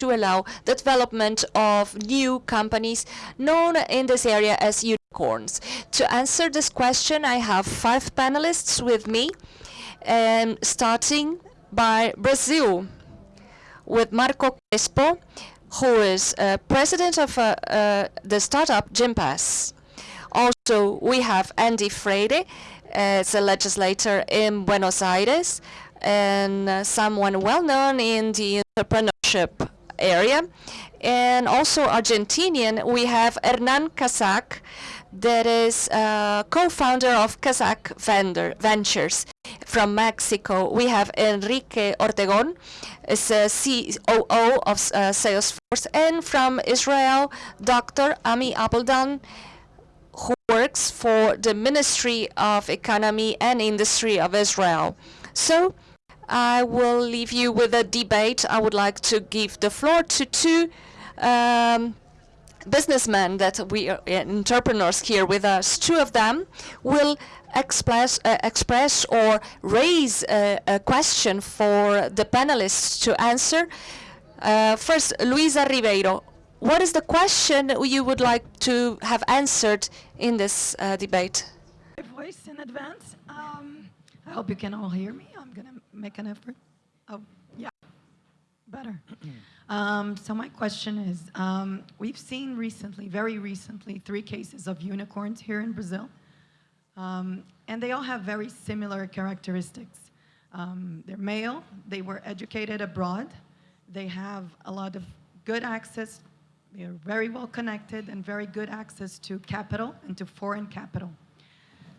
to allow the development of new companies known in this area as unicorns. To answer this question, I have five panelists with me, and starting by Brazil with Marco Crespo, who is uh, president of uh, uh, the startup Gympass. Also, we have Andy Freire, as a legislator in Buenos Aires, and uh, someone well known in the entrepreneurship area. And also Argentinian, we have Hernan Kazah, that is uh, co-founder of Kaszek Vendor Ventures. From Mexico, we have Enrique Ortegon, is a COO of uh, Salesforce. And from Israel, Dr. Ami Appelbaum, who works for the Ministry of Economy and Industry of Israel. So I will leave you with a debate. I would like to give the floor to two um, businessmen that we are uh, entrepreneurs here with us. Two of them will express, uh, express or raise a, a, question for the panelists to answer. Uh, first, Luisa Ribeiro, what is the question you would like to have answered in this uh, debate? Voice in advance. Um, I hope you can all hear me. I'm going to make an effort. Oh, yeah, better. um, so my question is, um, we've seen recently, very recently, three cases of unicorns here in Brazil. Um, and they all have very similar characteristics. Um, they're male, they were educated abroad, they have a lot of good access, they're very well connected and very good access to capital and to foreign capital.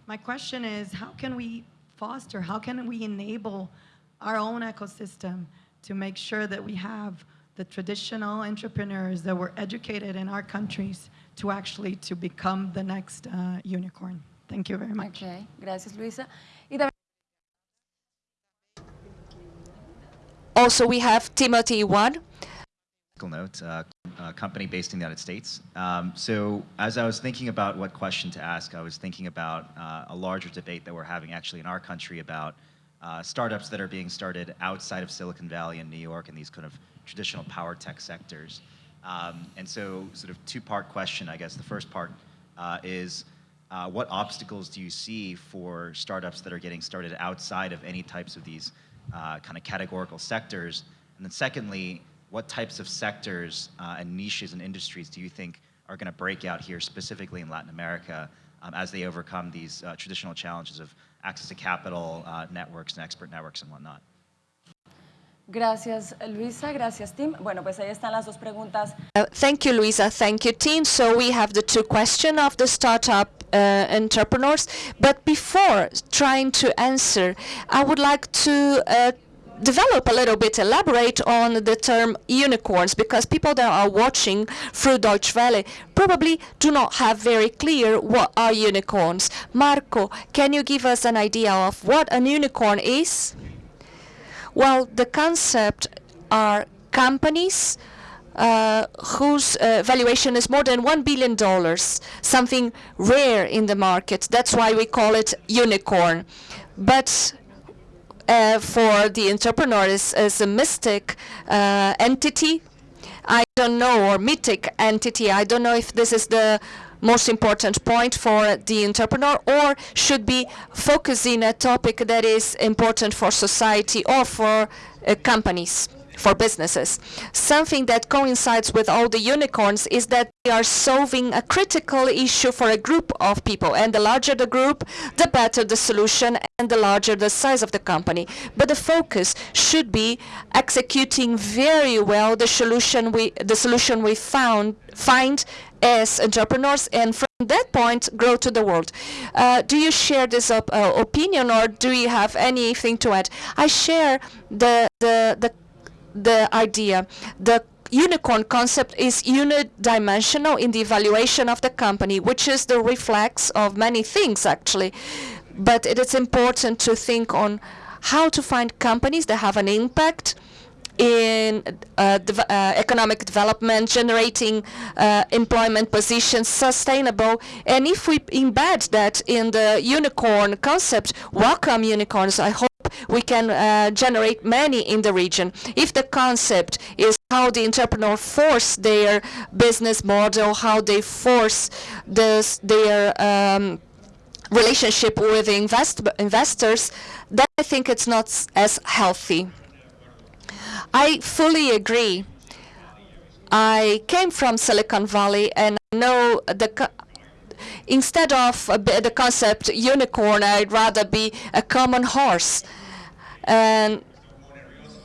My question is, how can we foster, how can we enable our own ecosystem to make sure that we have the traditional entrepreneurs that were educated in our countries to actually to become the next uh, unicorn. Thank you very much. Okay, gracias Luisa. Also, we have Timothy One. Note, uh, a company based in the United States. Um, so as I was thinking about what question to ask, I was thinking about uh, a larger debate that we're having actually in our country about uh, startups that are being started outside of Silicon Valley and New York in these kind of traditional power tech sectors. Um, and so sort of two-part question, I guess. The first part uh, is uh, what obstacles do you see for startups that are getting started outside of any types of these uh, kind of categorical sectors? And then secondly, what types of sectors uh, and niches and industries do you think are going to break out here specifically in Latin America um, as they overcome these traditional challenges of access to capital, uh, networks, and expert networks, and whatnot. Gracias, Luisa. Gracias, Tim. Bueno, pues ahí están las dos preguntas. Uh, thank you, Luisa. Thank you, Tim. So we have the two questions of the startup uh, entrepreneurs. But before trying to answer, I would like to uh, develop a little bit, elaborate on the term unicorns, because people that are watching through Deutsche Welle probably do not have very clear what are unicorns. Marco, can you give us an idea of what an unicorn is? Well, the concept are companies uh, whose uh, valuation is more than $1 billion, something rare in the market. That's why we call it unicorn. But uh, for the entrepreneur is, is a mystic uh, entity. I don't know, or mythic entity. I don't know if this is the most important point for the entrepreneur or should be focusing a topic that is important for society or for uh, companies for businesses. Something that coincides with all the unicorns is that they are solving a critical issue for a group of people. And the larger the group, the better the solution and the larger the size of the company. But the focus should be executing very well the solution we, the solution we found, find as entrepreneurs and from that point grow to the world. Uh, do you share this op uh, opinion or do you have anything to add? I share the, the, the the idea. The unicorn concept is unidimensional in the evaluation of the company, which is the reflex of many things, actually. But it is important to think on how to find companies that have an impact in uh, uh, economic development, generating uh, employment positions, sustainable. And if we embed that in the unicorn concept, welcome unicorns. I hope we can uh, generate many in the region. If the concept is how the entrepreneur force their business model, how they force this, their um, relationship with invest investors, then I think it's not as healthy. I fully agree. I came from Silicon Valley and know the instead of a the concept unicorn, I'd rather be a common horse. And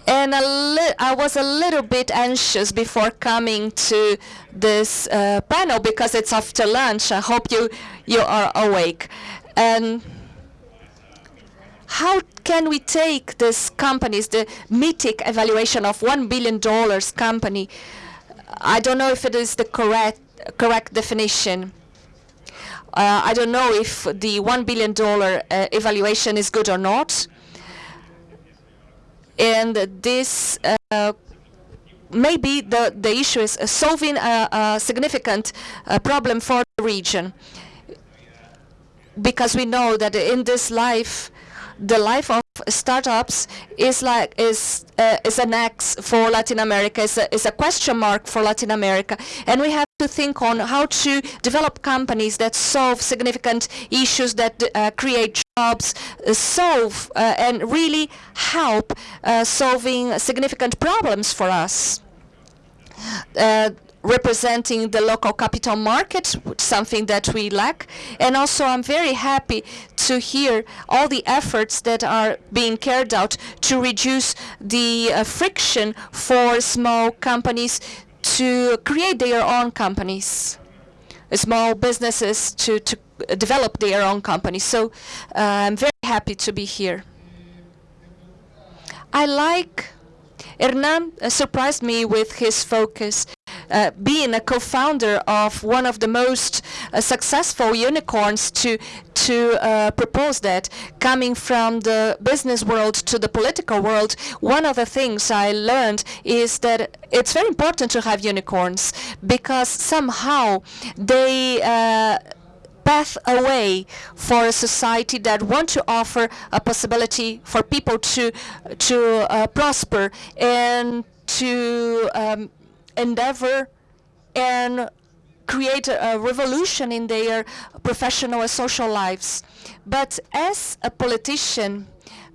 and I was a little bit anxious before coming to this uh, panel because it's after lunch. I hope you you are awake. And how can we take these companies, the mythic evaluation of one billion dollars company? I don't know if it is the correct correct definition. Uh, I don't know if the one billion dollar uh, evaluation is good or not. And this uh, maybe the the issue is uh, solving a, a significant uh, problem for the region. Because we know that in this life, the life of startups is like is uh, is an X for Latin America, is a, is a question mark for Latin America, and we have to think on how to develop companies that solve significant issues that uh, create jobs, uh, solve uh, and really help uh, solving significant problems for us. Uh, representing the local capital market, something that we lack. And also, I'm very happy to hear all the efforts that are being carried out to reduce the uh, friction for small companies to create their own companies, small businesses to, to develop their own companies. So uh, I'm very happy to be here. I like Hernan surprised me with his focus. Uh, being a co-founder of one of the most uh, successful unicorns to to uh, propose that coming from the business world to the political world one of the things i learned is that it's very important to have unicorns because somehow they uh, path away for a society that want to offer a possibility for people to to uh, prosper and to um, endeavor and create a, revolution in their professional and social lives. But as a politician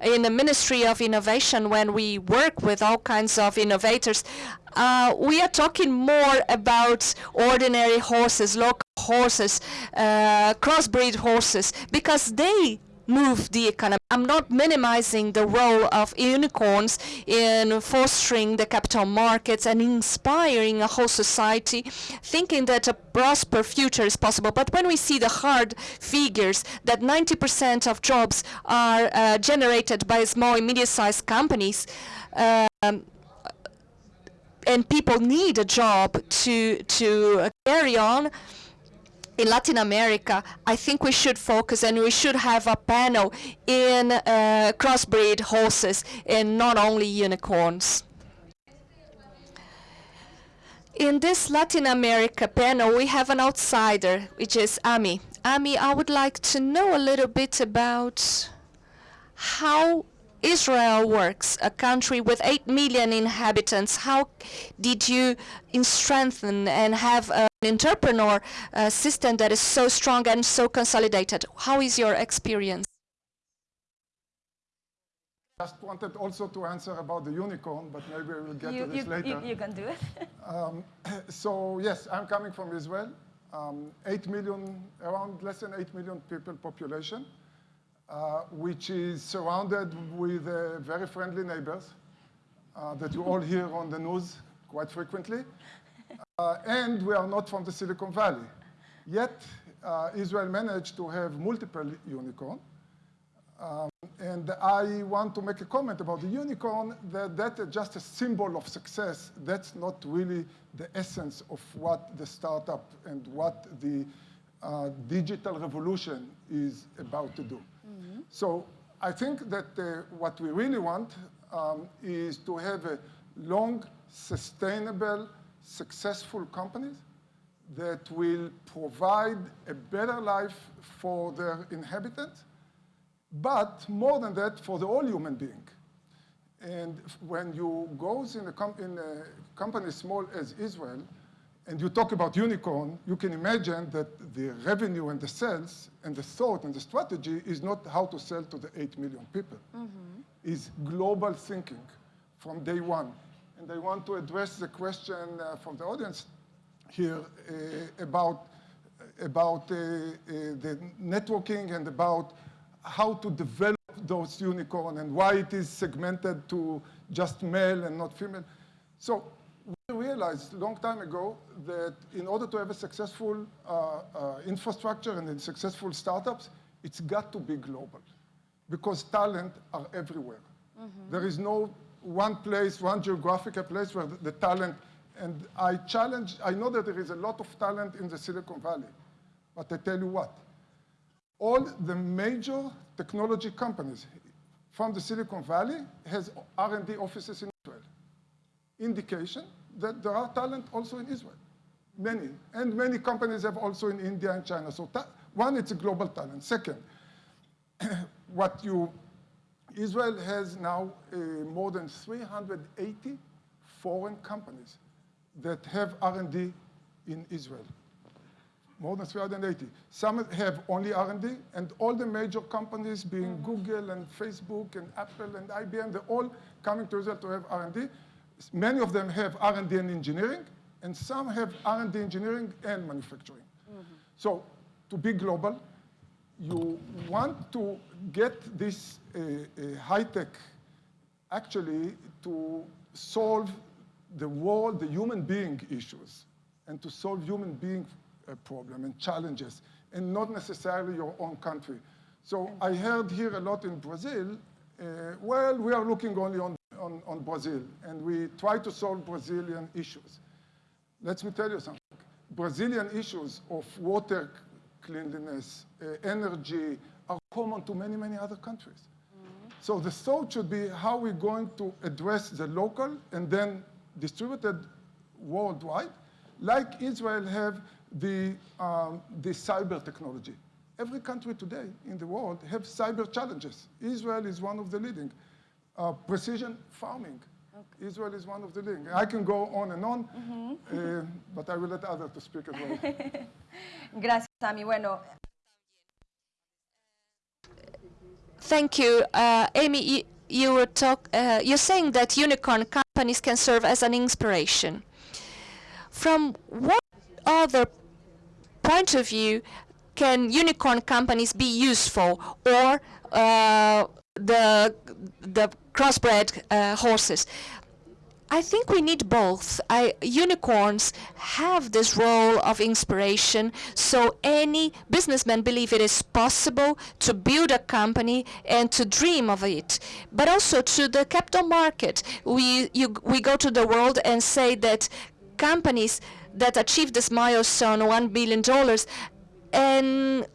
in the Ministry of Innovation, when we work with all kinds of innovators, uh, we are talking more about ordinary horses, local horses, uh, crossbreed horses, because they move the economy. I'm not minimizing the role of unicorns in fostering the capital markets and inspiring a whole society, thinking that a prosper future is possible. But when we see the hard figures that 90% of jobs are uh, generated by small and medium-sized companies, um, and people need a job to to carry on in Latin America, I think we should focus and we should have a panel in uh, crossbreed horses and not only unicorns. In this Latin America panel, we have an outsider, which is Ami. Ami, I would like to know a little bit about how Israel works, a country with 8 million inhabitants. How did you strengthen and have entrepreneur uh, system that is so strong and so consolidated? How is your experience? Just wanted also to answer about the unicorn, but maybe we will get You, to this you, later. you, you can do it. Um, so yes, I'm coming from Israel. Um, 8 million, around less than 8 million people population, uh, which is surrounded with uh, very friendly neighbors uh, that you all hear on the news quite frequently. Uh, and we are not from the Silicon Valley. Yet, uh, Israel managed to have multiple unicorn. Um, and I want to make a comment about the unicorn, that that's just a symbol of success. That's not really the essence of what the startup and what the uh, digital revolution is about to do. So I think that uh, what we really want um, is to have a long, sustainable, successful companies that will provide a better life for their inhabitants but more than that, for the all human being. And when you go in a, com- in a company small as Israel, and you talk about unicorn, you can imagine that the revenue and the sales and the thought and the strategy is not how to sell to the 8 million people. Mm-hmm. Is global thinking from day one. And I want to address the question uh, from the audience here uh, about, about uh, uh, the networking and about how to develop those unicorn and why it is segmented to just male and not female. So we realized a long time ago that in order to have a successful uh, uh, infrastructure and successful startups, it's got to be global because talent are everywhere. There is no one place, one geographical place where the, the talent, and I challenge, I know that there is a lot of talent in the Silicon Valley, but I tell you what, all the major technology companies from the Silicon Valley has R&D offices in Israel. Indication that there are talent also in Israel, many. And many companies have also in India and China. So one, it's a global talent. Second, what you, Israel has now uh, more than 380 foreign companies that have R&D in Israel more than 380. Some have only R&D, and all the major companies, being Google and Facebook and Apple and IBM, they're all coming to Israel to have R&D. Many of them have R&D and engineering, and some have R&D engineering and manufacturing. So to be global, you want to get this uh, uh, high-tech actually to solve the world, the human being issues, and to solve human being uh, problem and challenges, and not necessarily your own country. So I heard here a lot in Brazil, uh, well, we are looking only on, on, on Brazil, and we try to solve Brazilian issues. Let me tell you something. Brazilian issues of water cleanliness, uh, energy, are common to many, many other countries. So the thought should be how we're going to address the local and then distributed worldwide, like Israel have the, um, the cyber technology. Every country today in the world have cyber challenges. Israel is one of the leading. Uh, precision farming. Israel is one of the leading. I can go on and on, uh, but I will let others to speak as well. Gracias, Bueno, Thank you. Uh, Ami, you, you were talk, uh, you're saying that unicorn companies can serve as an inspiration. From what other point of view can unicorn companies be useful or uh, the, the crossbred uh, horses? I think we need both. I, unicorns have this role of inspiration, so any businessman believe it is possible to build a company and to dream of it. But also to the capital market, we you, we go to the world and say that companies that achieve this milestone, one billion dollars, and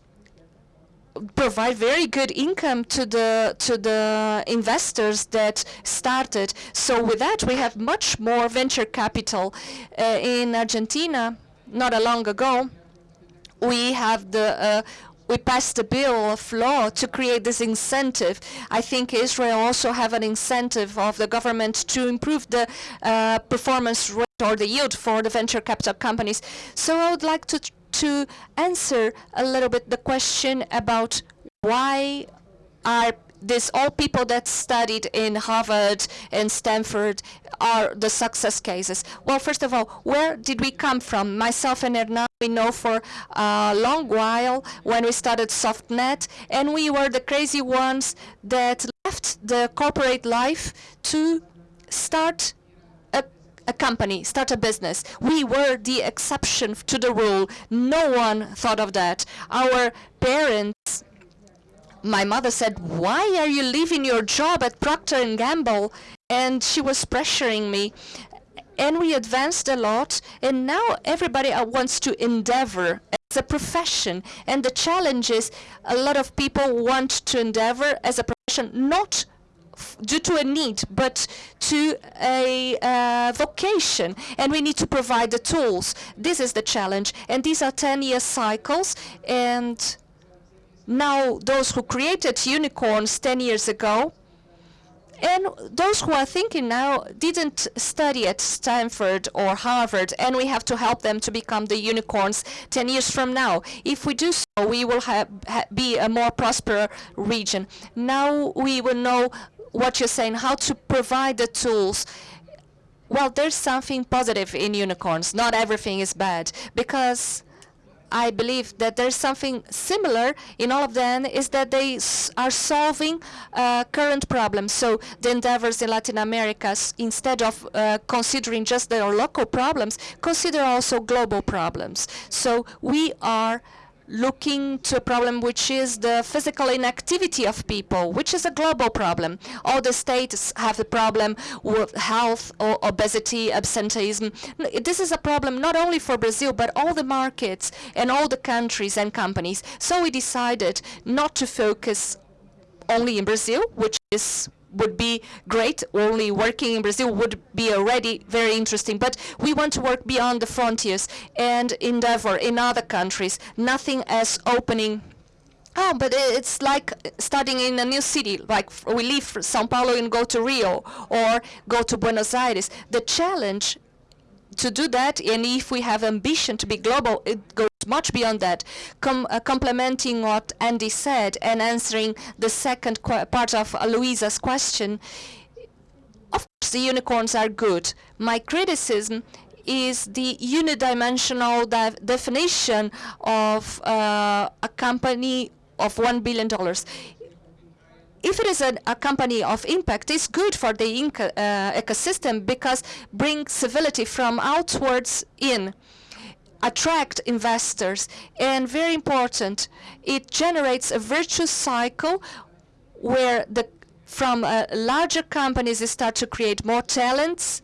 provide very good income to the to the investors that started. So with that, we have much more venture capital uh, in Argentina. Not a long ago, we have the uh, we passed a bill of law to create this incentive. I think Israel also have an incentive of the government to improve the uh, performance rate or the yield for the venture capital companies. So I would like to to answer a little bit the question about why are this all people that studied in Harvard and Stanford are the success cases? Well, first of all, where did we come from? Myself and Hernan, we know for a long while when we started SoftNet, and we were the crazy ones that left the corporate life to start a, company, start a business. We were the exception to the rule. No one thought of that. Our parents my mother said, "Why are you leaving your job at Procter and Gamble?" And she was pressuring me. And we advanced a lot, and now everybody uh, wants to endeavor as a profession. And the challenge is a lot of people want to endeavor as a profession, not due to a need, but to a uh, vocation. And we need to provide the tools. This is the challenge. And these are 10 year cycles. And now those who created unicorns 10 years ago and those who are thinking now didn't study at Stanford or Harvard, and we have to help them to become the unicorns 10 years from now. If we do so, we will ha ha be a more prosperous region. Now we will know what you're saying, how to provide the tools. Well, there's something positive in unicorns. Not everything is bad, because I believe that there's something similar in all of them is that they are solving uh, current problems. So the endeavors in Latin America, instead of uh, considering just their local problems, consider also global problems. So we are looking to a problem which is the physical inactivity of people, which is a global problem. All the states have the problem with health or obesity, absenteeism. This is a problem not only for Brazil, but all the markets and all the countries and companies. So we decided not to focus only in Brazil, which is would be great. Only working in Brazil would be already very interesting. But we want to work beyond the frontiers and endeavor in other countries. Nothing as opening. Oh, but it's like starting in a new city. Like we leave São Paulo and go to Rio or go to Buenos Aires. The challenge to do that, and if we have ambition to be global, it goes much beyond that. Com- uh, complementing what Andy said and answering the second part of uh, Louisa's question, of course, the unicorns are good. My criticism is the unidimensional de- definition of uh, a company of $1 billion if it is an, a company of impact, it's good for the uh, ecosystem because brings civility from outwards in, attract investors, and very important, it generates a virtuous cycle where the from uh, larger companies start to create more talents,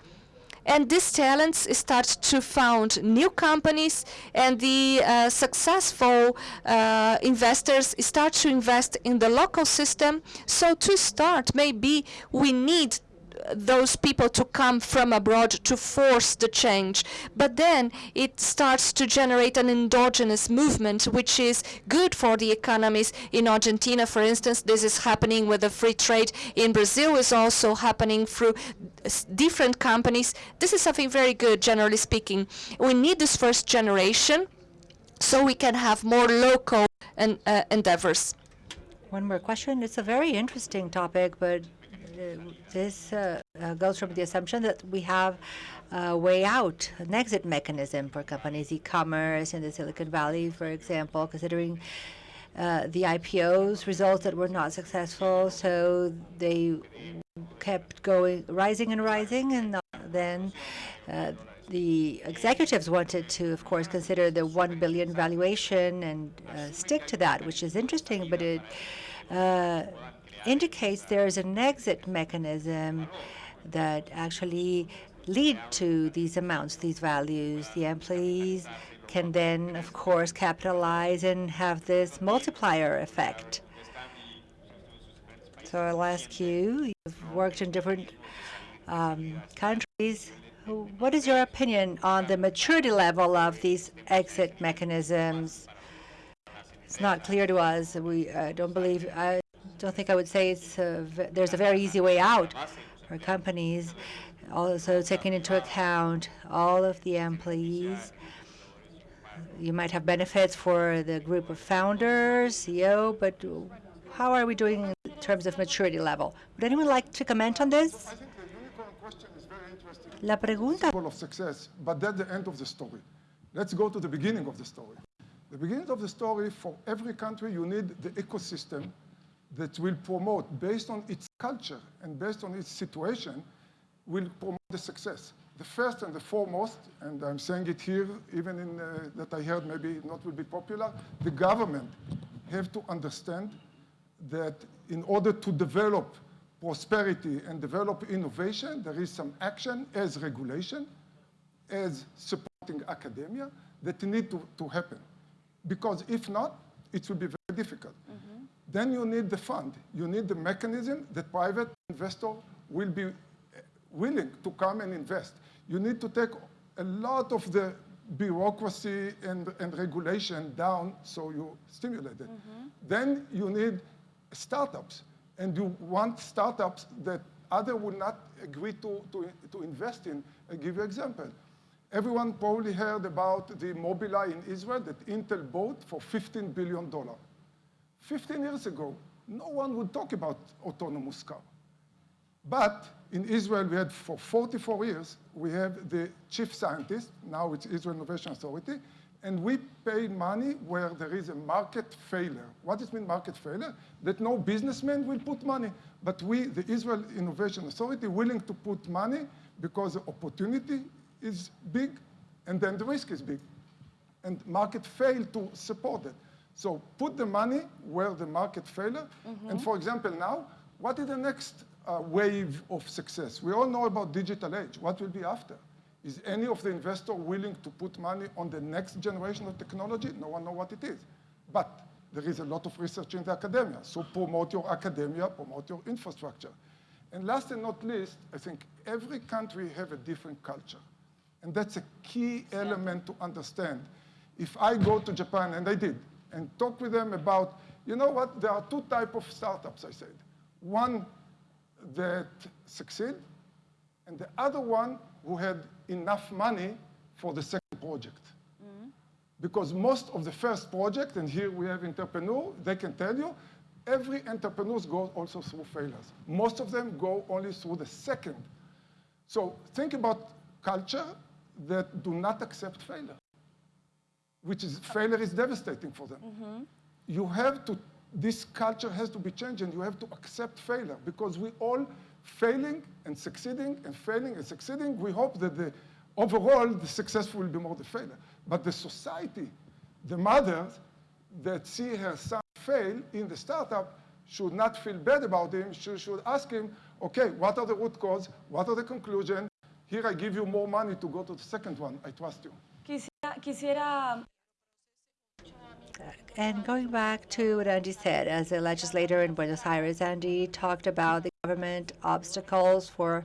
and these talents start to found new companies and the uh, successful uh, investors start to invest in the local system. So to start, maybe we need those people to come from abroad to force the change. But then it starts to generate an endogenous movement, which is good for the economies. In Argentina, for instance, this is happening with the free trade. In Brazil, is also happening through different companies. This is something very good, generally speaking. We need this first generation so we can have more local en- uh, endeavors. One more question. It's a very interesting topic, but this uh, uh, goes from the assumption that we have a way out, an exit mechanism for companies, e-commerce in the Silicon Valley, for example, considering uh, the IPOs results that were not successful, so they kept going, rising and rising, and uh, then uh, the executives wanted to, of course, consider the one billion valuation and uh, stick to that, which is interesting, but it uh, indicates there is an exit mechanism that actually lead to these amounts, these values. The employees can then, of course, capitalize and have this multiplier effect. So I'll ask you, you've worked in different um, countries. What is your opinion on the maturity level of these exit mechanisms? It's not clear to us. We uh, don't believe, I don't think I would say it's there's a very easy way out for companies. Also taking into account all of the employees. You might have benefits for the group of founders, CEO, but how are we doing in terms of maturity level? Would anyone like to comment on this? La pregunta of success, but that's the end of the story. Let's go to the beginning of the story. The beginning of the story, for every country, you need the ecosystem that will promote, based on its culture and based on its situation, will promote the success. The first and the foremost, and I'm saying it here, even in uh, that I heard maybe not will be popular, the government have to understand that in order to develop prosperity and develop innovation, there is some action as regulation, as supporting academia that need to, to happen. Because if not, it will be very difficult. Then you need the fund. You need the mechanism that private investor will be uh, willing to come and invest. You need to take a lot of the bureaucracy and, and regulation down so you stimulate it. Then you need startups. And you want startups that other would not agree to, to, to invest in. I'll give you an example. Everyone probably heard about the Mobileye in Israel that Intel bought for $15 billion. 15 years ago, no one would talk about autonomous car. But in Israel, we had for 44 years, we have the chief scientist, now it's Israel Innovation Authority, and we pay money where there is a market failure. What does mean market failure? That no businessman will put money, but we, the Israel Innovation Authority, willing to put money because the opportunity is big and then the risk is big. And market fail to support it. So put the money where the market failure. And for example, now, what is the next uh, wave of success? We all know about digital age. What will be after? Is any of the investor willing to put money on the next generation of technology? No one know what it is. But there is a lot of research in the academia. So promote your academia, promote your infrastructure. And last and not least, I think every country have a different culture. And that's a key element to understand. If I go to Japan, and I did, and talk with them about, you know what, there are two type of startups, I said. One that succeed, and the other one who had enough money for the second project. Mm-hmm. Because most of the first project, and here we have entrepreneur, they can tell you, every entrepreneur goes also through failures. Most of them go only through the second. So think about culture that do not accept failure, which is failure is devastating for them. Mm-hmm. You have to, this culture has to be changed and you have to accept failure because we all failing and succeeding and failing and succeeding. We hope that the overall, the successful will be more the failure. But the society, the mothers that see her son fail in the startup should not feel bad about him. She should ask him, okay, what are the root cause? What are the conclusion? Here I give you more money to go to the second one. I trust you. And going back to what Andy said, as a legislator in Buenos Aires, Andy talked about the government obstacles for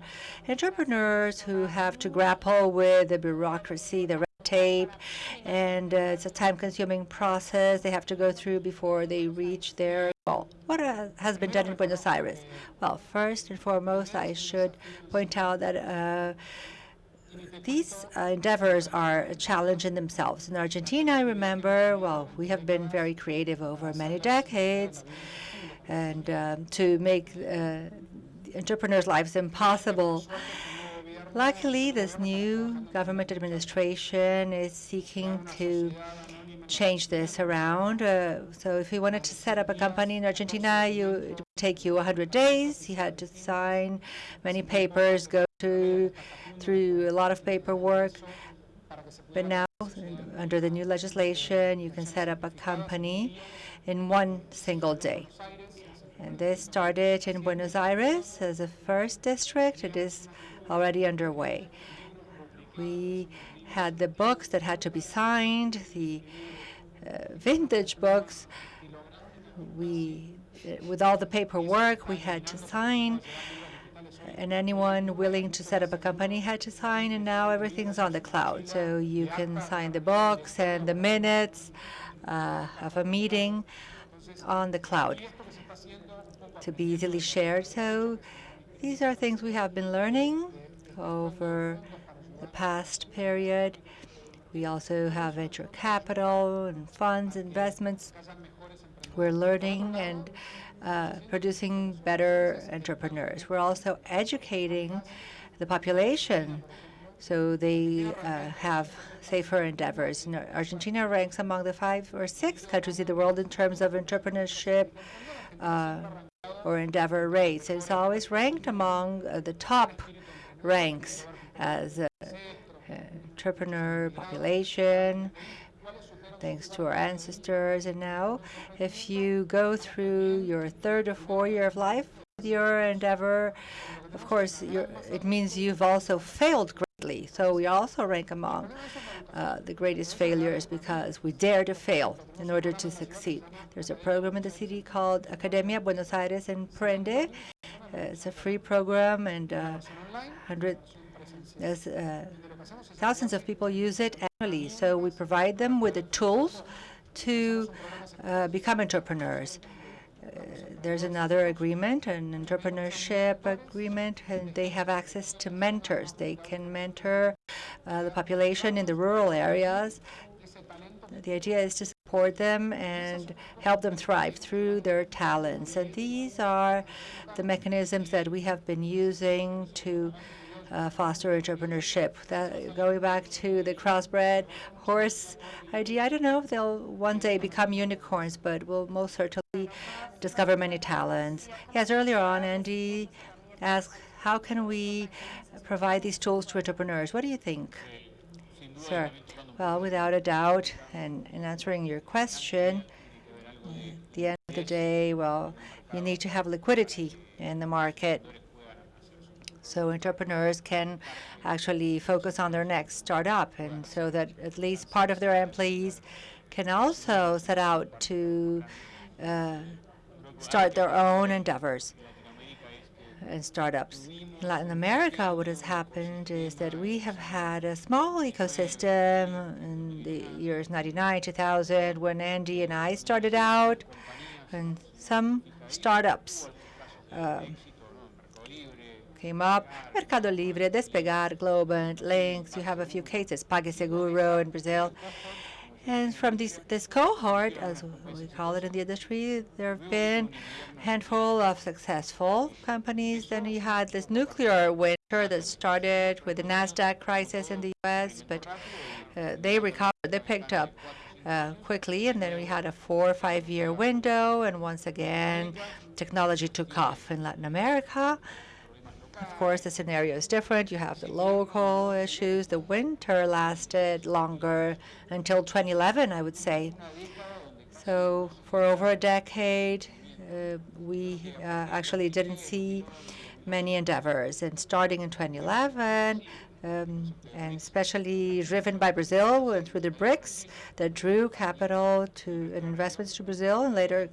entrepreneurs who have to grapple with the bureaucracy, the red tape, and uh, it's a time-consuming process they have to go through before they reach their goal. What has been done in Buenos Aires? Well, first and foremost, I should point out that uh, these uh, endeavors are a challenge in themselves. In Argentina, I remember, well, we have been very creative over many decades, and um, to make uh, entrepreneurs' lives impossible. Luckily, this new government administration is seeking to change this around. Uh, so if you wanted to set up a company in Argentina, you, it would take you 100 days. You had to sign many papers, go to, through a lot of paperwork. But now, under the new legislation, you can set up a company in one single day. And this started in Buenos Aires as a first district. It is already underway. We had the books that had to be signed, the uh, vintage books. We, uh, with all the paperwork, we had to sign, and anyone willing to set up a company had to sign, and now everything's on the cloud. So you can sign the books and the minutes uh, of a meeting on the cloud to be easily shared. So these are things we have been learning over the past period. We also have venture capital and funds, investments. We're learning and uh, producing better entrepreneurs. We're also educating the population so they uh, have safer endeavors. You know, Argentina ranks among the five or six countries in the world in terms of entrepreneurship uh, or endeavor rates. It's always ranked among uh, the top ranks as a, entrepreneur population, thanks to our ancestors. And now, if you go through your third or fourth year of life your endeavor, of course, it means you've also failed greatly. So we also rank among uh, the greatest failures because we dare to fail in order to succeed. There's a program in the city called Academia Buenos Aires Emprende. Uh, it's a free program, and uh, 100 There's, uh, thousands of people use it annually, so we provide them with the tools to uh, become entrepreneurs. Uh, there's another agreement, an entrepreneurship agreement, and they have access to mentors. They can mentor uh, the population in the rural areas. The idea is to support them and help them thrive through their talents. And these are the mechanisms that we have been using to uh, foster entrepreneurship. That, going back to the crossbred horse idea, I don't know if they'll one day become unicorns, but we'll most certainly discover many talents. Yes, earlier on, Andy asked, how can we provide these tools to entrepreneurs? What do you think? Sir, well, without a doubt, and in answering your question, at the end of the day, well, you need to have liquidity in the market so entrepreneurs can actually focus on their next startup, and so that at least part of their employees can also set out to uh, start their own endeavors and startups. In Latin America, what has happened is that we have had a small ecosystem in the years 99, 2000, when Andy and I started out, and some startups uh, came up. Mercado Libre, Despegar, Globant, Links, you have a few cases, PagSeguro in Brazil. And from this, this cohort, as we call it in the industry, there have been a handful of successful companies. Then you had this nuclear winter that started with the NASDAQ crisis in the U.S., but uh, they recovered, they picked up uh, quickly, and then we had a four or five year window, and once again, technology took off in Latin America. Of course, the scenario is different. You have the local issues. The winter lasted longer until 2011, I would say. So for over a decade, uh, we uh, actually didn't see many endeavors. And starting in 2011, um, and especially driven by Brazil and through the BRICS that drew capital to and investments to Brazil and later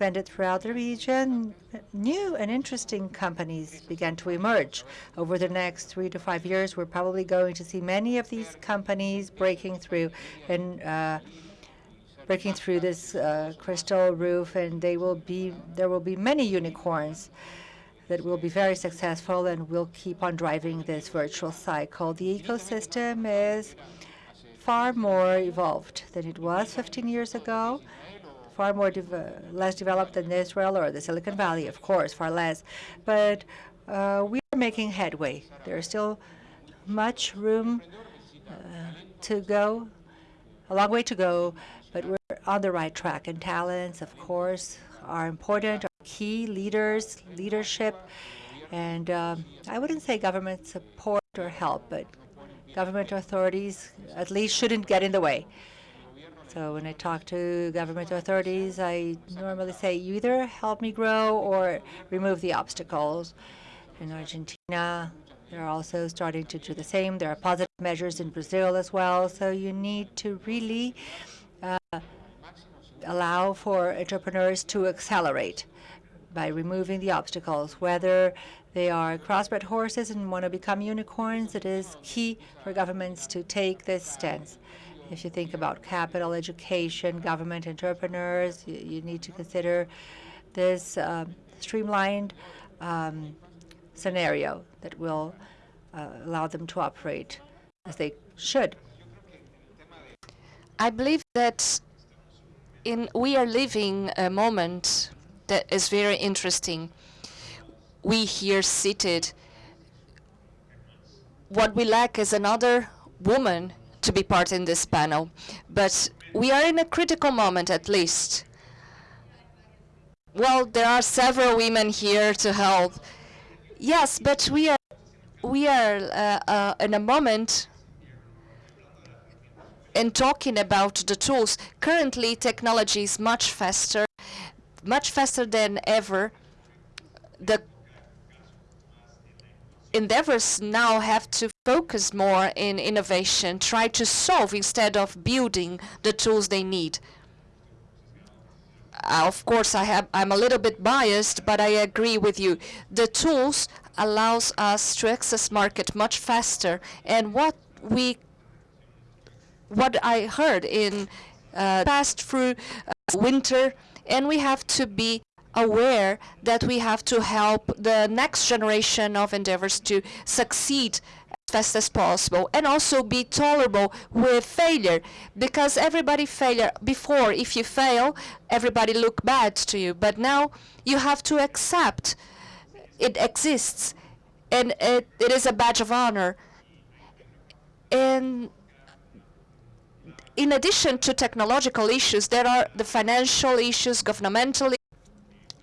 it throughout the region, new and interesting companies began to emerge. Over the next three to five years, we're probably going to see many of these companies breaking through and uh, breaking through this uh, crystal roof, and they will be there will be many unicorns that will be very successful and will keep on driving this virtual cycle. The ecosystem is far more evolved than it was 15 years ago far more less developed than Israel or the Silicon Valley, of course, far less. But uh, we are making headway. There is still much room uh, to go, a long way to go, but we're on the right track. And talents, of course, are important, are key leaders, leadership, and um, I wouldn't say government support or help, but government authorities at least shouldn't get in the way. So when I talk to government authorities, I normally say, you either help me grow or remove the obstacles. In Argentina, they're also starting to do the same. There are positive measures in Brazil as well. So you need to really uh, allow for entrepreneurs to accelerate by removing the obstacles, whether they are crossbred horses and want to become unicorns, it is key for governments to take this stance. If you think about capital, education, government, entrepreneurs, you, you need to consider this um, streamlined um, scenario that will uh, allow them to operate as they should. I believe that in we are living a moment that is very interesting. We here seated, what we lack is another woman to be part in this panel. But we are in a critical moment at least. Well, there are several women here to help. Yes, but we are we are uh, uh, in a moment in talking about the tools. Currently, technology is much faster, much faster than ever. The endeavors now have to focus more in innovation, try to solve instead of building the tools they need. uh, of course, I have, I'm a little bit biased, but I agree with you. The tools allows us to access market much faster. And what we, what I heard in uh, passed through uh, winter, and we have to be aware that we have to help the next generation of endeavors to succeed fast as possible and also be tolerable with failure. Because everybody failure before if you fail everybody look bad to you. But now you have to accept it exists and it, it is a badge of honor. And in addition to technological issues there are the financial issues governmental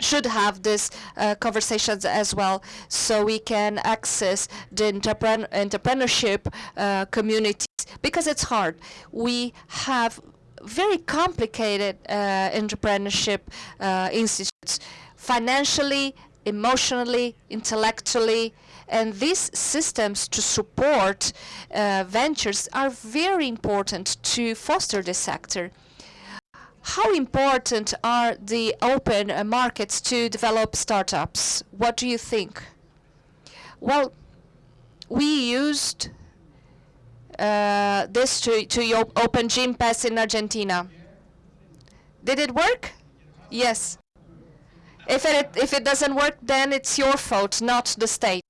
should have these uh, conversations as well so we can access the entrepren entrepreneurship uh, communities because it's hard. We have very complicated uh, entrepreneurship uh, institutes financially, emotionally, intellectually, and these systems to support uh, ventures are very important to foster this sector. How important are the open uh, markets to develop startups? What do you think? Well, we used uh, this to, to op open Gympass in Argentina. Did it work? Yes. If it, if it doesn't work, then it's your fault, not the state.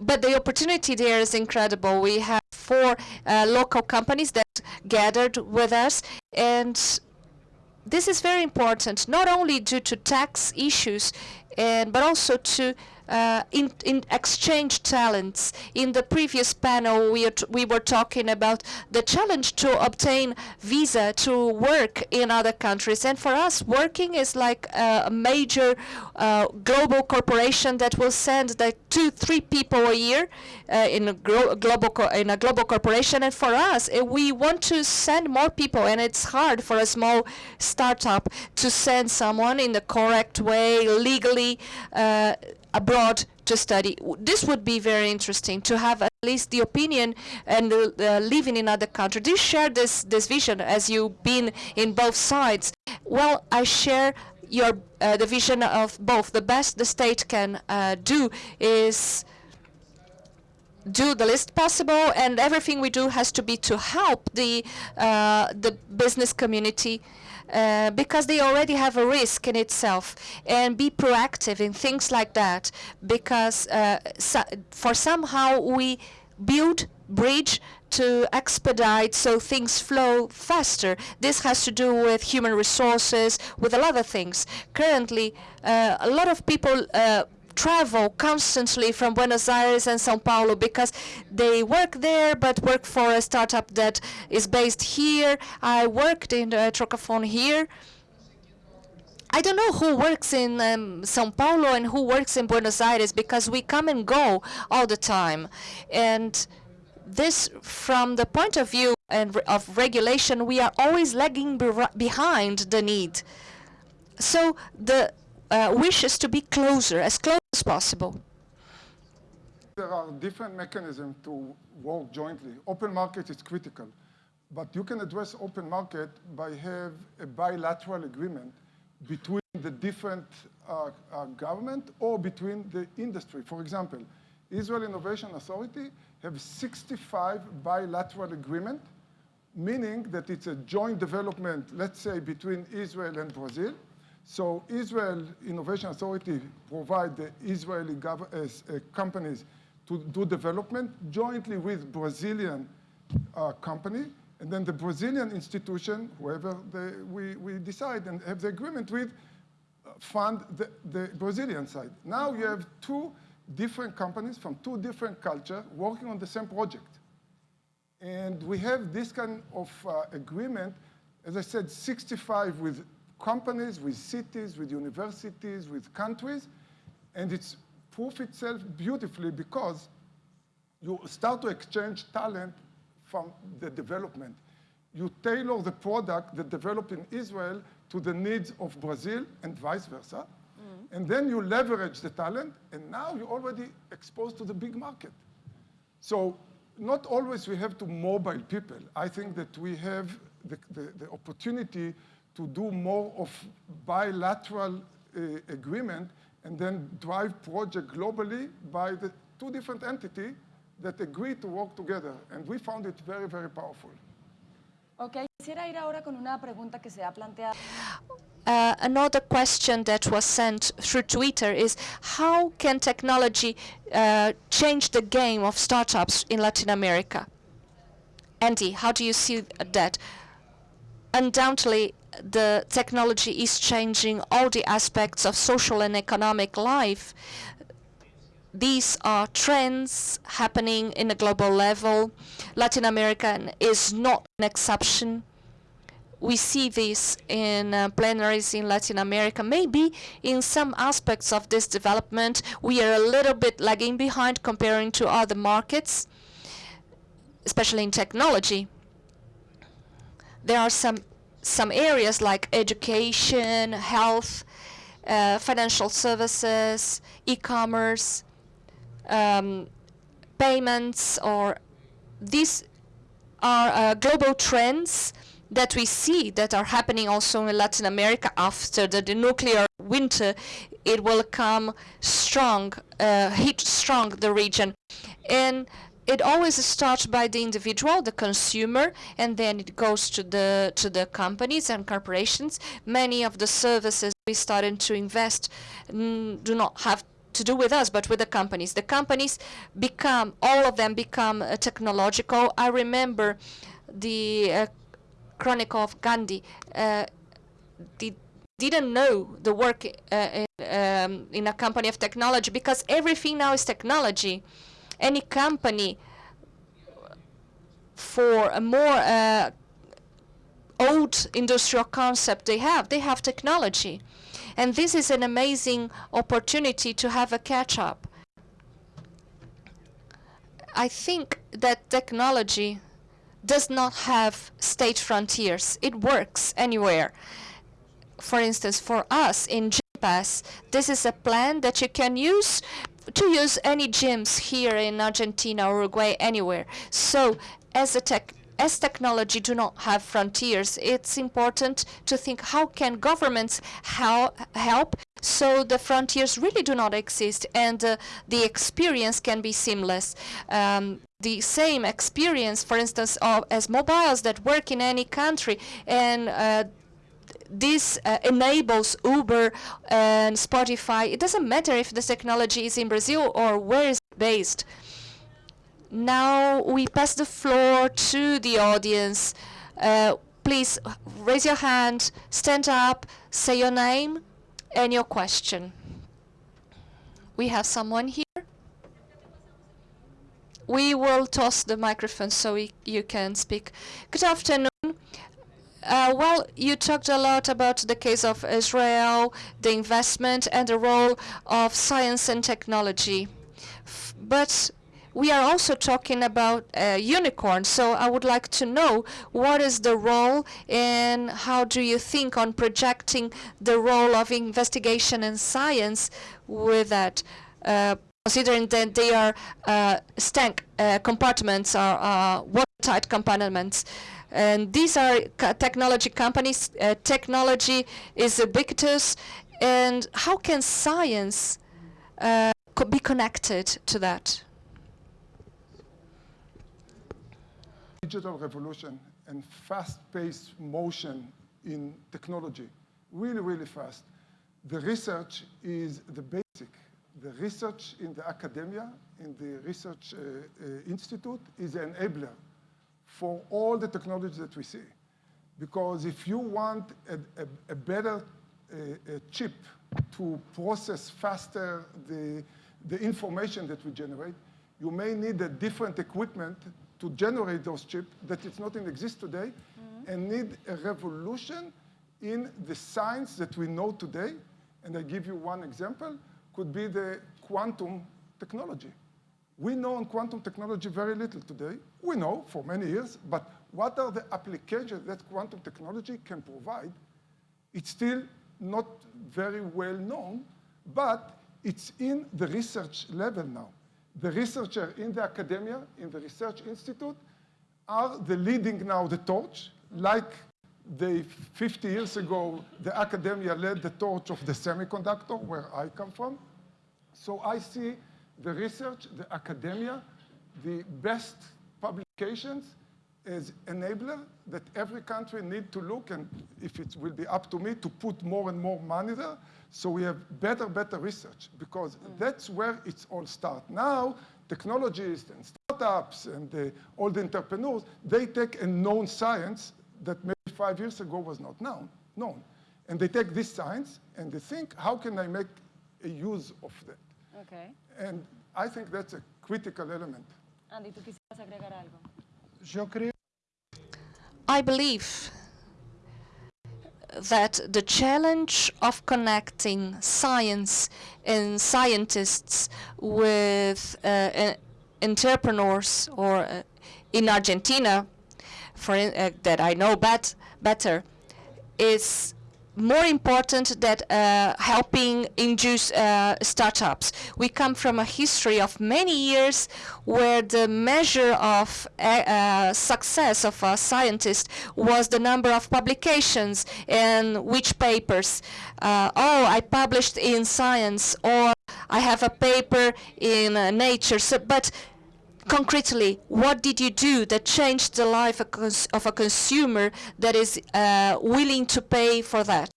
But the opportunity there is incredible. We have four uh, local companies that gathered with us, and this is very important, not only due to tax issues, and but also to uh, in, in exchange talents. In the previous panel, we, we were talking about the challenge to obtain visa to work in other countries. And for us, working is like a major uh, global corporation that will send two, three people a year uh, in a global in a global corporation. And for us, uh, we want to send more people, and it's hard for a small startup to send someone in the correct way, legally. Abroad to study. This would be very interesting to have at least the opinion and living in other countries. Do you share this, this vision as you've been in both sides? Well, I share your uh, the vision of both. The best the state can uh, do is do the least possible, and everything we do has to be to help the uh, the business community uh, because they already have a risk in itself and be proactive in things like that because uh, so for somehow we build bridge to expedite so things flow faster. This has to do with human resources, with a lot of things. Currently, uh, a lot of people uh, travel constantly from Buenos Aires and Sao Paulo because they work there but work for a startup that is based here. I worked in uh, Trocafone here. I don't know who works in um, Sao Paulo and who works in Buenos Aires because we come and go all the time. And this, from the point of view and of regulation, we are always lagging behind the need. So the uh, wishes to be closer, as close as possible. There are different mechanisms to work jointly. Open market is critical, but you can address open market by have a bilateral agreement between the different uh, uh, government or between the industry. For example, Israel Innovation Authority have 65 bilateral agreement, meaning that it's a joint development, let's say, between Israel and Brazil, so Israel Innovation Authority provide the Israeli uh, uh, companies to do development jointly with Brazilian uh, company, and then the Brazilian institution, whoever they, we, we decide and have the agreement with, uh, fund the, the Brazilian side. Now you have two different companies from two different cultures working on the same project. And we have this kind of uh, agreement, as I said, 65 with companies, with cities, with universities, with countries, and it's proof itself beautifully because you start to exchange talent from the development. You tailor the product that developed in Israel to the needs of Brazil and vice versa. Mm. And then you leverage the talent, and now you're already exposed to the big market. So not always we have to mobile people. I think that we have the, the, the opportunity to do more of bilateral uh, agreement and then drive project globally by the two different entities that agree to work together. And we found it very, very powerful. Ok, quisiera ir ahora con una pregunta que se ha planteado. Uh, another question that was sent through Twitter is how can technology uh, change the game of startups in Latin America? Andy, how do you see that? Undoubtedly, the technology is changing all the aspects of social and economic life. These are trends happening in a global level. Latin America is not an exception we see this in uh, plenaries in Latin America. Maybe in some aspects of this development, we are a little bit lagging behind comparing to other markets, especially in technology. There are some some areas like education, health, uh, financial services, e-commerce, um, payments, or these are uh, global trends that we see that are happening also in Latin America after the, the nuclear winter, it will come strong, uh, hit strong the region. And it always starts by the individual, the consumer, and then it goes to the to the companies and corporations. Many of the services we started to invest mm, do not have to do with us, but with the companies. The companies become, all of them become uh, technological. I remember the uh, Chronicle of Gandhi uh, did, didn't know the work uh, in, um, in a company of technology because everything now is technology. Any company for a more uh, old industrial concept they have, they have technology. And this is an amazing opportunity to have a catch-up. I think that technology does not have state frontiers. It works anywhere. For instance, for us in GymPass, this is a plan that you can use to use any gyms here in Argentina, Uruguay, anywhere. So as a tech as technology do not have frontiers, it's important to think how can governments hel help so the frontiers really do not exist and uh, the experience can be seamless. Um, the same experience, for instance, of, as mobiles that work in any country and uh, this uh, enables Uber and Spotify. It doesn't matter if the technology is in Brazil or where it's based. Now we pass the floor to the audience. Uh, please raise your hand, stand up, say your name and your question. We have someone here. We will toss the microphone so we, you can speak. Good afternoon. Uh, well, you talked a lot about the case of Israel, the investment and the role of science and technology. F but we are also talking about uh, unicorns, so I would like to know what is the role and how do you think on projecting the role of investigation and science with that, uh, considering that they are uh, stank uh, compartments or uh, watertight compartments. And these are technology companies. Uh, technology is ubiquitous, and how can science co be connected to that? digital revolution and fast-paced motion in technology, really, really fast. The research is the basic. The research in the academia, in the research uh, uh, institute is an enabler for all the technology that we see. Because if you want a, a, a better a chip to process faster the, the information that we generate, you may need a different equipment to generate those chips that it's not in exist today mm -hmm. and need a revolution in the science that we know today. And I give you one example, could be the quantum technology. We know on quantum technology very little today. We know for many years, but what are the applications that quantum technology can provide? It's still not very well known, but it's in the research level now the researcher in the academia, in the research institute, are the leading now the torch, like they 50 years ago, the academia led the torch of the semiconductor, where I come from. So I see the research, the academia, the best publications as enabler that every country need to look, and if it will be up to me, to put more and more money there, so we have better, better research, because mm. that's where it's all start. Now, technologists and startups and the, all the entrepreneurs, they take a known science that maybe five years ago was not known, known. And they take this science and they think, how can I make a use of that? Ok. And I think that's a critical element. Andy, ¿tú quisieras agregar algo? Yo creo I believe that the challenge of connecting science and scientists with uh, uh, entrepreneurs or uh, in Argentina, for uh, that I know bet better, is more important than uh, helping induce uh, startups. We come from a history of many years where the measure of uh, uh, success of a scientist was the number of publications and which papers. Uh, oh, I published in Science or I have a paper in uh, Nature. So, but concretely, what did you do that changed the life of, a consumer that is uh, willing to pay for that?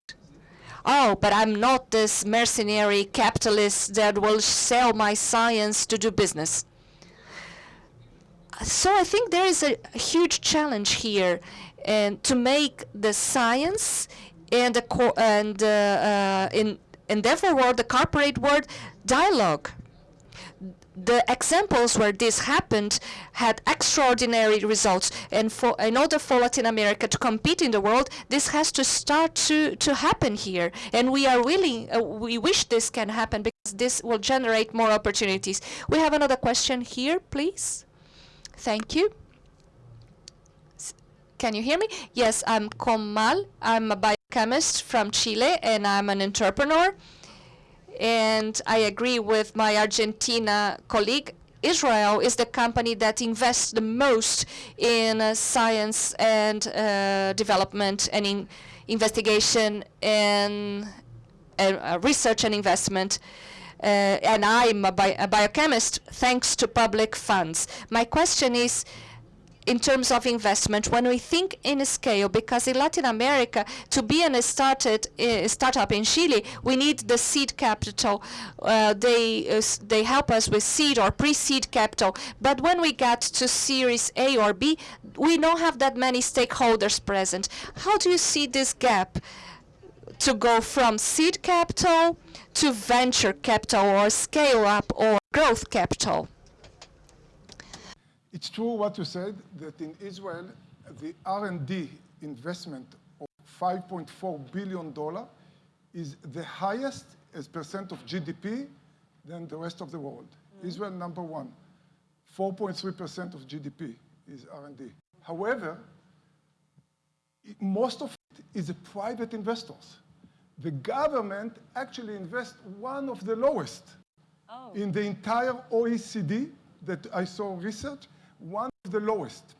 Oh, but I'm not this mercenary capitalist that will sell my science to do business. So I think there is a, huge challenge here, and to make the science and the and uh, uh, in therefore world, the corporate world, dialogue the examples where this happened had extraordinary results. And for in order for Latin America to compete in the world this has to start to to happen here. And we are willing uh, we wish this can happen because this will generate more opportunities. We have another question here please. Thank you. Can you hear me? Yes I'm Comal I'm a biochemist from Chile and I'm an entrepreneur and I agree with my Argentina colleague. Israel is the company that invests the most in uh, science and uh, development and in investigation and, and uh, research and investment. Uh, and I'm a, bi- a biochemist thanks to public funds. My question is, in terms of investment, when we think in scale, because in Latin America, to be a started uh, startup in Chile, we need the seed capital. Uh, they uh, they help us with seed or pre-seed capital. But when we get to Series A or B, we don't have that many stakeholders present. How do you see this gap? to go from seed capital to venture capital or scale up or growth capital? It's true what you said, that in Israel, the R&D investment of $5.4 billion is the highest as percent of GDP than the rest of the world. Mm-hmm. Israel, number one, 4.3% of GDP is R&D. However, most of it is a private investors. The government actually invests one of the lowest oh. in the entire OECD that I saw research, one of the lowest.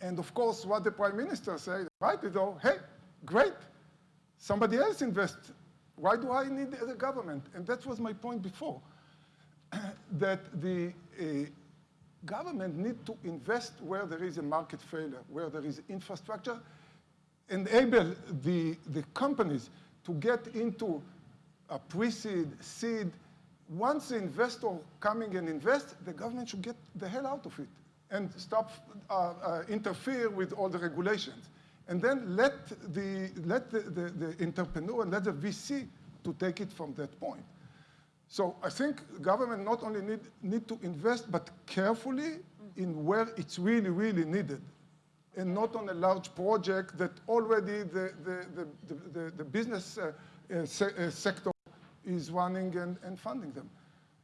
And of course, what the prime minister said, right, is, hey, great, somebody else invest. Why do I need the government? And that was my point before, that the uh, government need to invest where there is a market failure, where there is infrastructure, enable the, the companies to get into a pre-seed, seed. Once the investor coming and invest, the government should get the hell out of it and stop uh, uh, interfere with all the regulations. And then let the, let the, the, the entrepreneur let the VC to take it from that point. So I think government not only need, need to invest, but carefully in where it's really, really needed. And not on a large project that already the, the, the, the, the, the business uh, uh, se- uh, sector is running and, and funding them.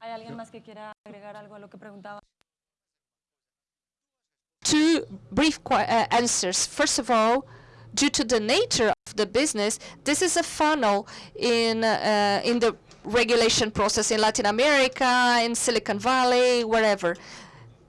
¿Hay alguien más que quiera agregar algo a lo que preguntaba? two brief qu- uh, answers. First of all, due to the nature of the business, this is a funnel in uh, in the regulation process in Latin America, in Silicon Valley, wherever.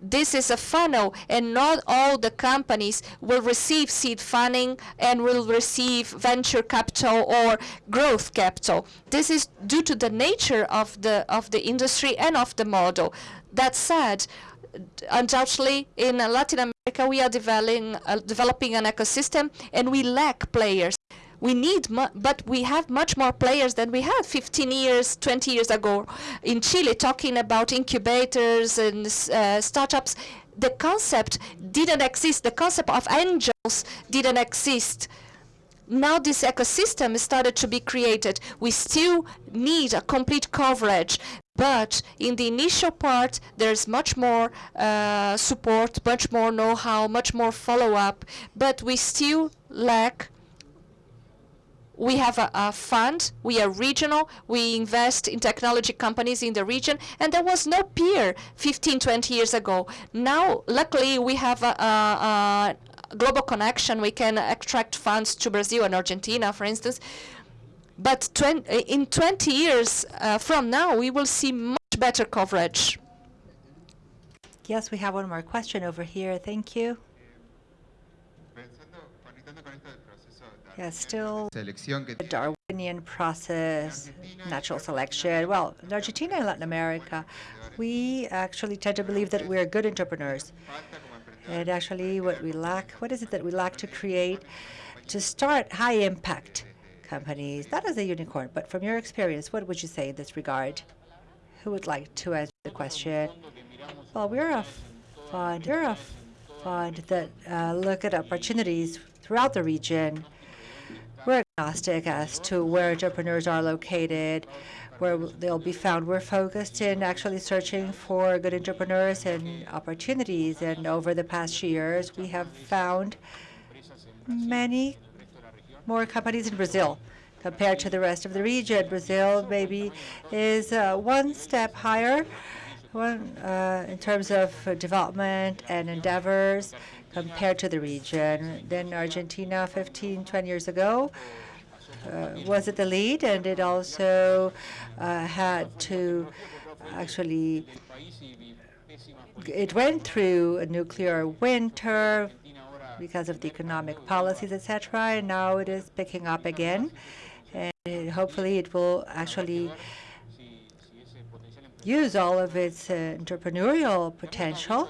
This is a funnel and not all the companies will receive seed funding and will receive venture capital or growth capital. This is due to the nature of the of the industry and of the model. That said, undoubtedly in Latin America we are developing uh, developing an ecosystem and we lack players. We need, but we have much more players than we had 15 years, 20 years ago. In Chile, talking about incubators and uh, startups, the concept didn't exist. The concept of angels didn't exist. Now this ecosystem started to be created. We still need a complete coverage, but in the initial part, there's much more uh, support, much more know-how, much more follow-up, but we still lack we have a, a, fund, we are regional, we invest in technology companies in the region, and there was no peer 15, 20 years ago. Now, luckily, we have a, a, a global connection. We can attract funds to Brazil and Argentina, for instance. But in 20 years uh, from now, we will see much better coverage. Yes, we have one more question over here. Thank you. Yeah, still the Darwinian process, natural selection. Well, in Argentina and Latin America, we actually tend to believe that we are good entrepreneurs. And actually, what we lack, what is it that we lack to create, to start high-impact companies, not as a unicorn, but from your experience, what would you say in this regard? Who would like to answer the question? Well, we're a fund, we're a fund that uh, look at opportunities throughout the region. As to where entrepreneurs are located, where they'll be found. We're focused in actually searching for good entrepreneurs and opportunities. And over the past years, we have found many more companies in Brazil compared to the rest of the region. Brazil maybe is uh, one step higher one, uh, in terms of development and endeavors compared to the region. Then Argentina 15, 20 years ago was at the lead, and it also uh, had to actually, it went through a nuclear winter because of the economic policies, etc., and now it is picking up again. And hopefully it will actually use all of its uh, entrepreneurial potential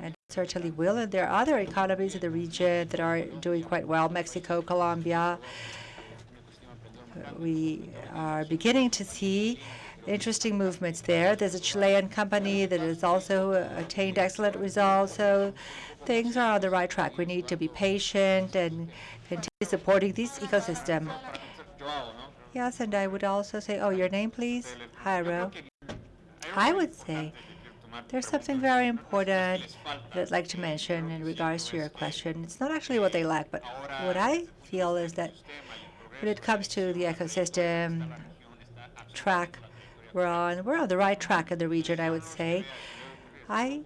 and certainly will. And there are other economies in the region that are doing quite well, Mexico, Colombia. We are beginning to see interesting movements there. There's a Chilean company that has also attained excellent results. So things are on the right track. We need to be patient and continue supporting this ecosystem. Yes, and I would also say, oh, your name, please? Jairo. I would say there's something very important that I'd like to mention in regards to your question. It's not actually what they lack, but what I feel is that when it comes to the ecosystem track we're on, we're on the right track in the region, I would say. I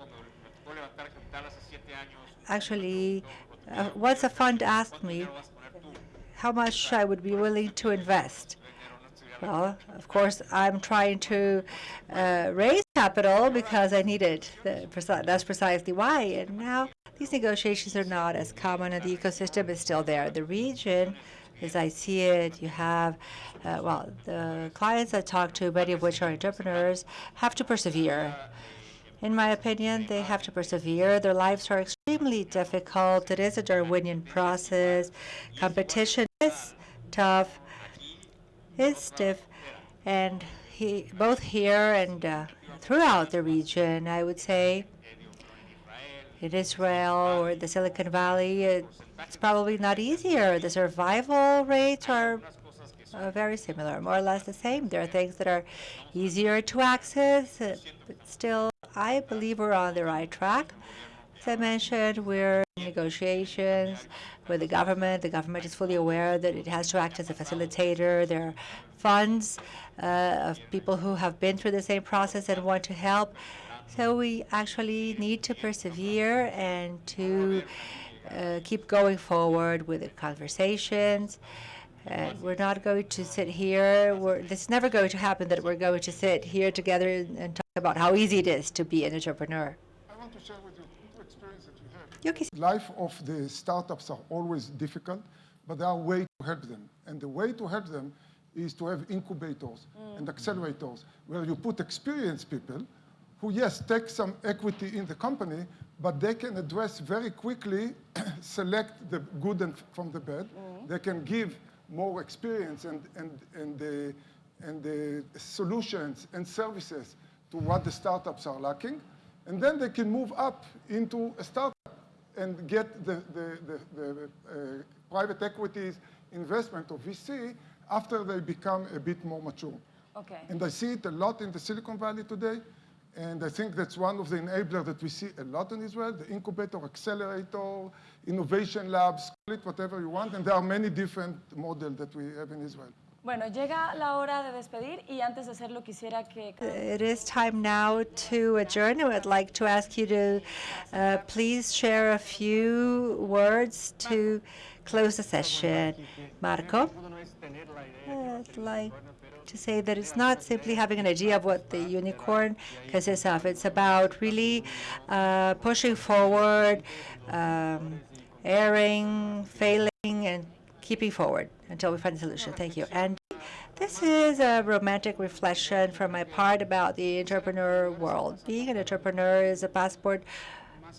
actually, uh, once a fund asked me how much I would be willing to invest. Well, of course, I'm trying to uh, raise capital because I need it. That's precisely why. And now these negotiations are not as common, and the ecosystem is still there. The region, as I see it, you have, uh, well, the clients I talk to, many of which are entrepreneurs, have to persevere. In my opinion, they have to persevere. Their lives are extremely difficult. It is a Darwinian process. Competition is tough is stiff, and he, both here and uh, throughout the region, I would say, in Israel or the Silicon Valley, it's probably not easier. The survival rates are uh, very similar, more or less the same. There are things that are easier to access, uh, but still, I believe we're on the right track. As I mentioned, we're in negotiations with the government. The government is fully aware that it has to act as a facilitator. There are funds uh, of people who have been through the same process and want to help. So we actually need to persevere and to uh, keep going forward with the conversations. Uh, we're not going to sit here. We're, this is never going to happen that we're going to sit here together and talk about how easy it is to be an entrepreneur. I want to share with you two experience that we have. Life of the startups are always difficult, but there are ways to help them. And the way to help them is to have incubators and accelerators where you put experienced people who, yes, take some equity in the company, but they can address very quickly, select the good and from the bad. They can give more experience and, and, and, the, and the solutions and services to what the startups are lacking. And then they can move up into a startup and get the, the, the, the uh, private equities investment of VC after they become a bit more mature. Okay. And I see it a lot in the Silicon Valley today. And I think that's one of the enablers that we see a lot in Israel, the incubator, accelerator, innovation labs, call it whatever you want. And there are many different models that we have in Israel. Bueno, llega la hora de despedir y antes de hacerlo quisiera que... It is time now to adjourn. I'd like to ask you to uh, please share a few words to close the session. Marco? I'd like to say that it's not simply having an idea of what the unicorn consists of. It's about really uh, pushing forward, um, erring, failing, and keeping forward until we find a solution. Thank you. And this is a romantic reflection from my part about the entrepreneur world. Being an entrepreneur is a passport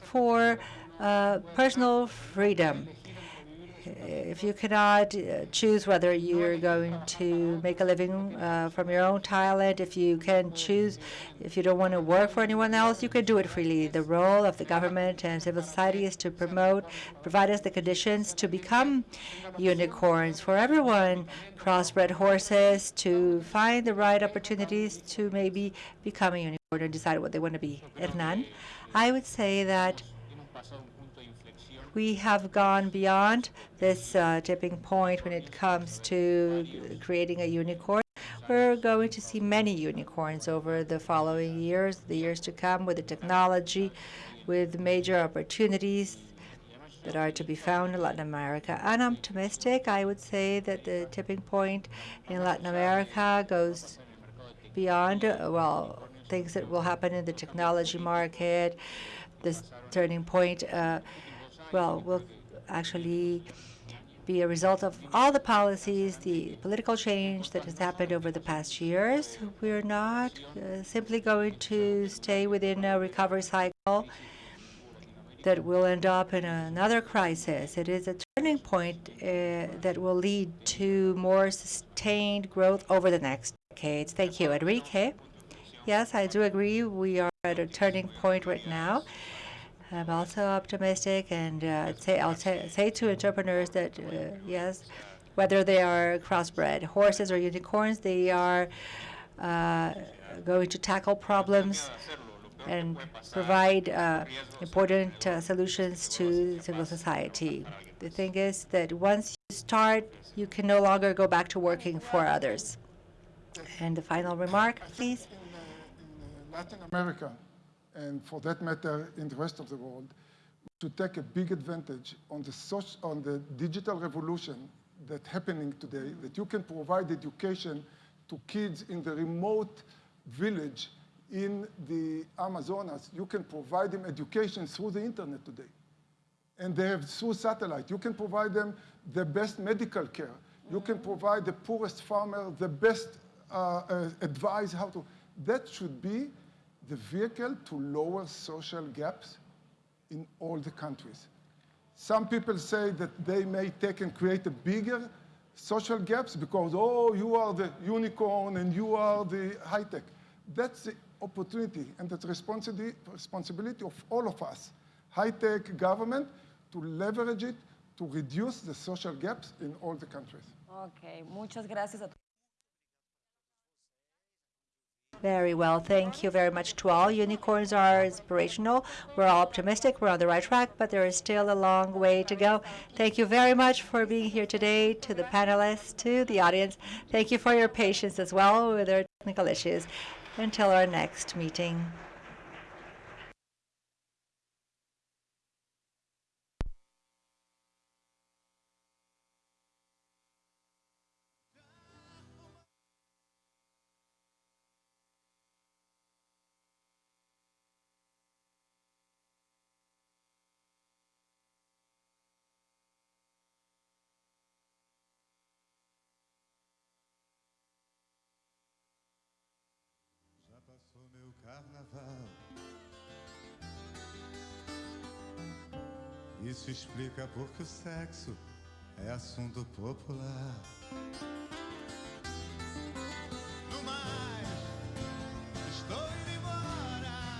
for uh, personal freedom. If you cannot uh, choose whether you're going to make a living uh, from your own talent, if you can choose, if you don't want to work for anyone else, you can do it freely. The role of the government and civil society is to promote, provide us the conditions to become unicorns for everyone, crossbred horses, to find the right opportunities to maybe become a unicorn and decide what they want to be. Hernan, I would say that we have gone beyond this uh, tipping point when it comes to creating a unicorn. We're going to see many unicorns over the following years, the years to come, with the technology, with major opportunities that are to be found in Latin America. I'm optimistic. I would say that the tipping point in Latin America goes beyond, uh, well, things that will happen in the technology market. This turning point, uh, well, will actually be a result of all the policies, the political change that has happened over the past years. We're not uh, simply going to stay within a recovery cycle that will end up in another crisis. It is a turning point uh, that will lead to more sustained growth over the next decades. Thank you. Enrique? Yes, I do agree. We are at a turning point right now. I'm also optimistic, and uh, say, I'll say, to entrepreneurs that, uh, yes, whether they are crossbred horses or unicorns, they are uh, going to tackle problems and provide uh, important uh, solutions to civil society. The thing is that once you start, you can no longer go back to working for others. And the final remark, please. in Latin America, and for that matter, in the rest of the world, to take a big advantage on the, soc- on the digital revolution that's happening today, that you can provide education to kids in the remote village in the Amazonas. You can provide them education through the internet today. And they have through satellite. You can provide them the best medical care. You can provide the poorest farmer the best uh, uh, advice how to. That should be the vehicle to lower social gaps in all the countries. Some people say that they may take and create a bigger social gaps because, oh, you are the unicorn and you are the high tech. That's the opportunity and that's responsibility, responsibility of all of us, high tech government, to leverage it to reduce the social gaps in all the countries. Ok, muchas gracias a. Very well. Thank you very much to all. Unicorns are inspirational. We're all optimistic. We're on the right track, but there is still a long way to go. Thank you very much for being here today, to the panelists, to the audience. Thank you for your patience as well with our technical issues. Until our next meeting. Carnaval. Isso explica porque o sexo é assunto popular.